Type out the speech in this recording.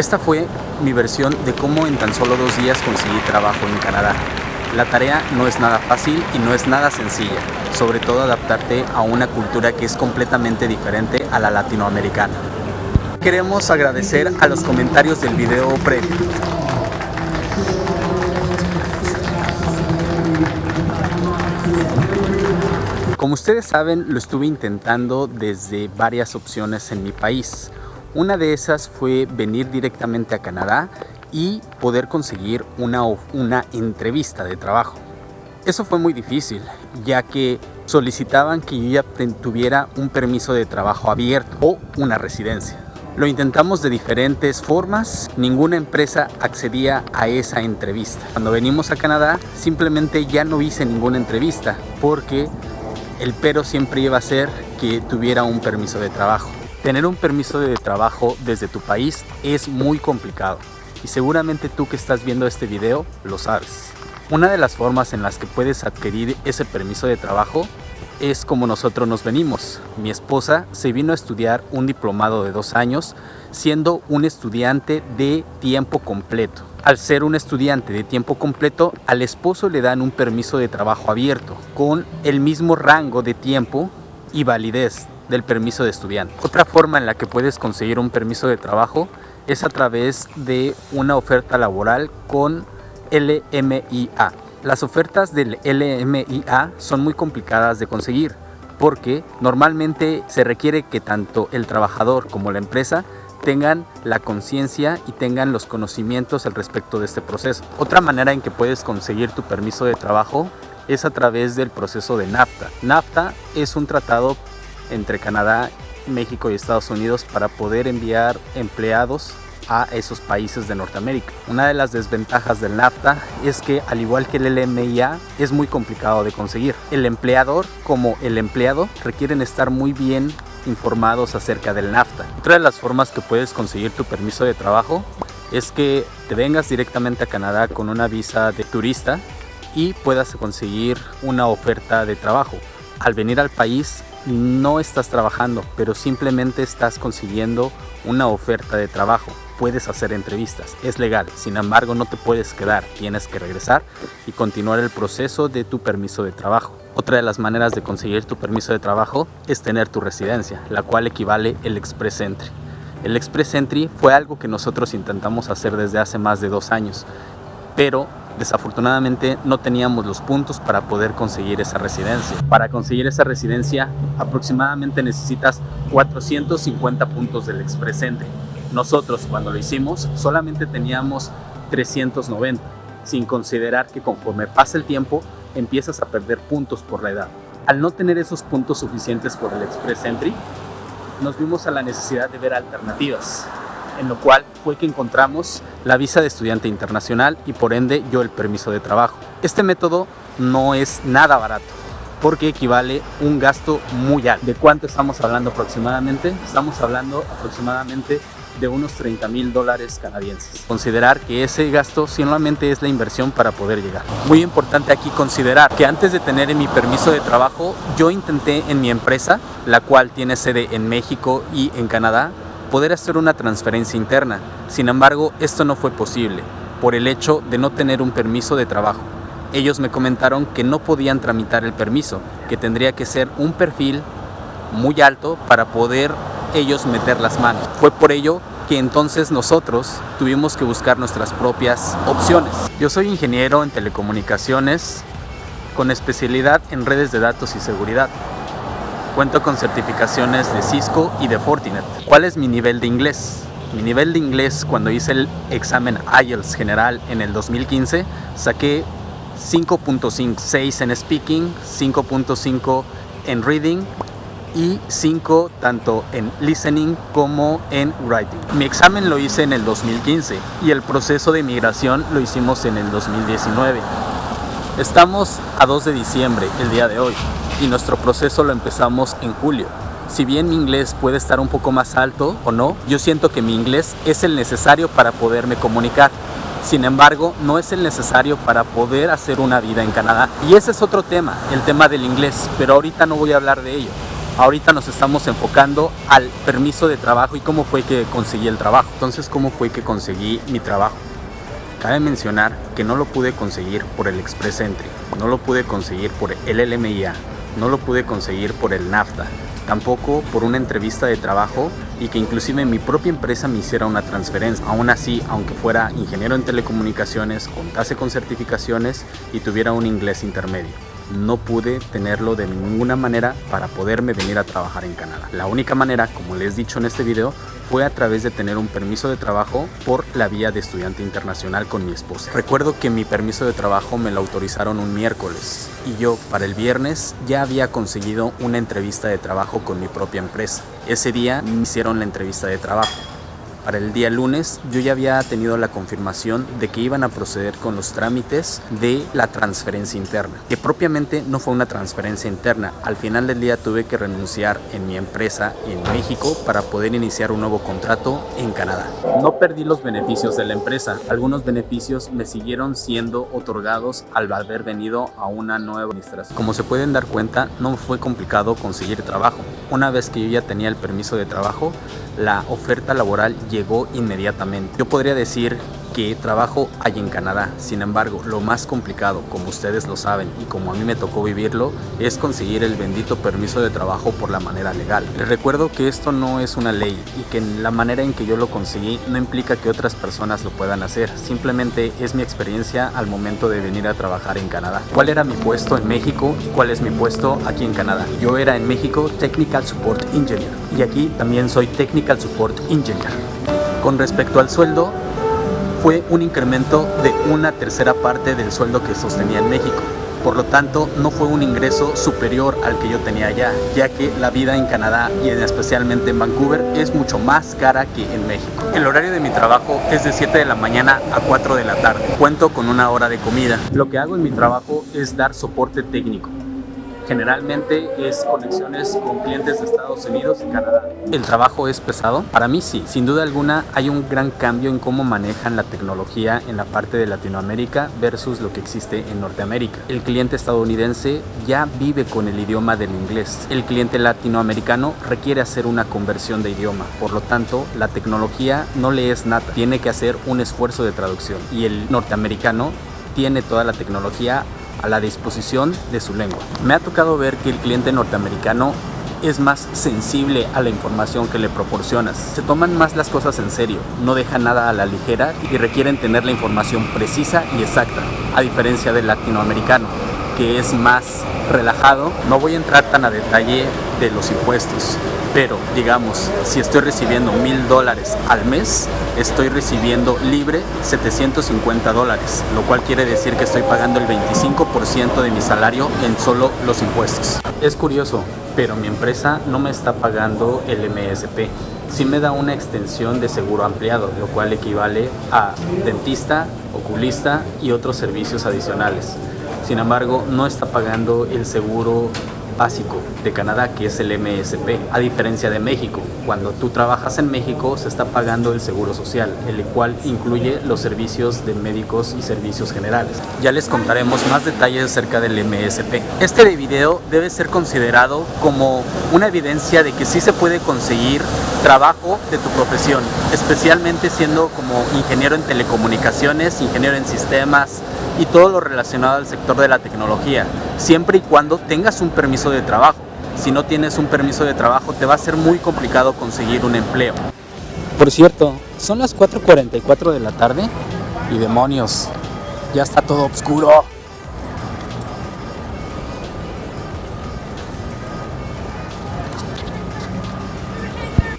Esta fue mi versión de cómo en tan solo dos días conseguí trabajo en Canadá. La tarea no es nada fácil y no es nada sencilla, sobre todo adaptarte a una cultura que es completamente diferente a la latinoamericana. Queremos agradecer a los comentarios del video previo. Como ustedes saben, lo estuve intentando desde varias opciones en mi país. Una de esas fue venir directamente a Canadá y poder conseguir una, una entrevista de trabajo. Eso fue muy difícil, ya que solicitaban que yo ya tuviera un permiso de trabajo abierto o una residencia. Lo intentamos de diferentes formas, ninguna empresa accedía a esa entrevista. Cuando venimos a Canadá simplemente ya no hice ninguna entrevista porque el pero siempre iba a ser que tuviera un permiso de trabajo. Tener un permiso de trabajo desde tu país es muy complicado y seguramente tú que estás viendo este video lo sabes. Una de las formas en las que puedes adquirir ese permiso de trabajo es como nosotros nos venimos. Mi esposa se vino a estudiar un diplomado de dos años siendo un estudiante de tiempo completo. Al ser un estudiante de tiempo completo, al esposo le dan un permiso de trabajo abierto con el mismo rango de tiempo y validez del permiso de estudiante. Otra forma en la que puedes conseguir un permiso de trabajo es a través de una oferta laboral con LMIA. Las ofertas del LMIA son muy complicadas de conseguir porque normalmente se requiere que tanto el trabajador como la empresa tengan la conciencia y tengan los conocimientos al respecto de este proceso. Otra manera en que puedes conseguir tu permiso de trabajo es a través del proceso de NAFTA. NAFTA es un tratado entre Canadá, México y Estados Unidos para poder enviar empleados a esos países de Norteamérica. Una de las desventajas del NAFTA es que al igual que el LMIA es muy complicado de conseguir. El empleador como el empleado requieren estar muy bien informados acerca del NAFTA. Otra de las formas que puedes conseguir tu permiso de trabajo es que te vengas directamente a Canadá con una visa de turista y puedas conseguir una oferta de trabajo. Al venir al país no estás trabajando, pero simplemente estás consiguiendo una oferta de trabajo. Puedes hacer entrevistas, es legal, sin embargo no te puedes quedar, tienes que regresar y continuar el proceso de tu permiso de trabajo. Otra de las maneras de conseguir tu permiso de trabajo es tener tu residencia, la cual equivale el Express Entry. El Express Entry fue algo que nosotros intentamos hacer desde hace más de dos años, pero desafortunadamente no teníamos los puntos para poder conseguir esa residencia. Para conseguir esa residencia aproximadamente necesitas 450 puntos del Express Entry. Nosotros cuando lo hicimos solamente teníamos 390, sin considerar que conforme pasa el tiempo empiezas a perder puntos por la edad. Al no tener esos puntos suficientes por el Express Entry, nos vimos a la necesidad de ver alternativas, en lo cual fue que encontramos la visa de estudiante internacional y por ende yo el permiso de trabajo. Este método no es nada barato porque equivale un gasto muy alto. ¿De cuánto estamos hablando aproximadamente? Estamos hablando aproximadamente de unos 30 mil dólares canadienses. Considerar que ese gasto solamente es la inversión para poder llegar. Muy importante aquí considerar que antes de tener mi permiso de trabajo, yo intenté en mi empresa, la cual tiene sede en México y en Canadá, poder hacer una transferencia interna. Sin embargo, esto no fue posible por el hecho de no tener un permiso de trabajo. Ellos me comentaron que no podían tramitar el permiso, que tendría que ser un perfil muy alto para poder ellos meter las manos. Fue por ello que entonces nosotros tuvimos que buscar nuestras propias opciones. Yo soy ingeniero en telecomunicaciones con especialidad en redes de datos y seguridad. Cuento con certificaciones de Cisco y de Fortinet. ¿Cuál es mi nivel de inglés? Mi nivel de inglés cuando hice el examen IELTS general en el 2015 saqué 5.56 en speaking, 5.5 en reading y 5 tanto en listening como en writing. Mi examen lo hice en el 2015 y el proceso de migración lo hicimos en el 2019. Estamos a 2 de diciembre el día de hoy y nuestro proceso lo empezamos en julio. Si bien mi inglés puede estar un poco más alto o no, yo siento que mi inglés es el necesario para poderme comunicar. Sin embargo, no es el necesario para poder hacer una vida en Canadá. Y ese es otro tema, el tema del inglés, pero ahorita no voy a hablar de ello. Ahorita nos estamos enfocando al permiso de trabajo y cómo fue que conseguí el trabajo. Entonces, ¿cómo fue que conseguí mi trabajo? Cabe mencionar que no lo pude conseguir por el Express Entry, no lo pude conseguir por el LMIA, no lo pude conseguir por el NAFTA, tampoco por una entrevista de trabajo y que inclusive mi propia empresa me hiciera una transferencia. Aún así, aunque fuera ingeniero en telecomunicaciones, contase con certificaciones y tuviera un inglés intermedio no pude tenerlo de ninguna manera para poderme venir a trabajar en Canadá. La única manera, como les he dicho en este video, fue a través de tener un permiso de trabajo por la vía de estudiante internacional con mi esposa. Recuerdo que mi permiso de trabajo me lo autorizaron un miércoles y yo para el viernes ya había conseguido una entrevista de trabajo con mi propia empresa. Ese día me hicieron la entrevista de trabajo. Para el día lunes yo ya había tenido la confirmación de que iban a proceder con los trámites de la transferencia interna, que propiamente no fue una transferencia interna. Al final del día tuve que renunciar en mi empresa en México para poder iniciar un nuevo contrato en Canadá. No perdí los beneficios de la empresa, algunos beneficios me siguieron siendo otorgados al haber venido a una nueva administración. Como se pueden dar cuenta, no fue complicado conseguir trabajo. Una vez que yo ya tenía el permiso de trabajo, la oferta laboral llegó inmediatamente. Yo podría decir que trabajo hay en Canadá. Sin embargo, lo más complicado, como ustedes lo saben y como a mí me tocó vivirlo, es conseguir el bendito permiso de trabajo por la manera legal. Les recuerdo que esto no es una ley y que la manera en que yo lo conseguí no implica que otras personas lo puedan hacer. Simplemente es mi experiencia al momento de venir a trabajar en Canadá. ¿Cuál era mi puesto en México y cuál es mi puesto aquí en Canadá? Yo era en México Technical Support Engineer y aquí también soy Technical Support Engineer. Con respecto al sueldo, fue un incremento de una tercera parte del sueldo que sostenía en México. Por lo tanto, no fue un ingreso superior al que yo tenía allá, ya que la vida en Canadá y especialmente en Vancouver es mucho más cara que en México. El horario de mi trabajo es de 7 de la mañana a 4 de la tarde. Cuento con una hora de comida. Lo que hago en mi trabajo es dar soporte técnico generalmente es conexiones con clientes de Estados Unidos y Canadá. ¿El trabajo es pesado? Para mí sí, sin duda alguna hay un gran cambio en cómo manejan la tecnología en la parte de Latinoamérica versus lo que existe en Norteamérica. El cliente estadounidense ya vive con el idioma del inglés. El cliente latinoamericano requiere hacer una conversión de idioma, por lo tanto la tecnología no le es nada, tiene que hacer un esfuerzo de traducción y el norteamericano tiene toda la tecnología a la disposición de su lengua. Me ha tocado ver que el cliente norteamericano es más sensible a la información que le proporcionas. Se toman más las cosas en serio, no dejan nada a la ligera y requieren tener la información precisa y exacta, a diferencia del latinoamericano, que es más relajado. No voy a entrar tan a detalle de los impuestos, pero digamos, si estoy recibiendo mil dólares al mes, estoy recibiendo libre 750 dólares, lo cual quiere decir que estoy pagando el 25% de mi salario en solo los impuestos. Es curioso, pero mi empresa no me está pagando el MSP. Sí me da una extensión de seguro ampliado, lo cual equivale a dentista, oculista y otros servicios adicionales. Sin embargo, no está pagando el seguro básico de Canadá, que es el MSP, a diferencia de México. Cuando tú trabajas en México se está pagando el seguro social, el cual incluye los servicios de médicos y servicios generales. Ya les contaremos más detalles acerca del MSP. Este video debe ser considerado como una evidencia de que sí se puede conseguir trabajo de tu profesión, especialmente siendo como ingeniero en telecomunicaciones, ingeniero en sistemas, y todo lo relacionado al sector de la tecnología, siempre y cuando tengas un permiso de trabajo. Si no tienes un permiso de trabajo te va a ser muy complicado conseguir un empleo. Por cierto, son las 4.44 de la tarde y demonios, ya está todo oscuro.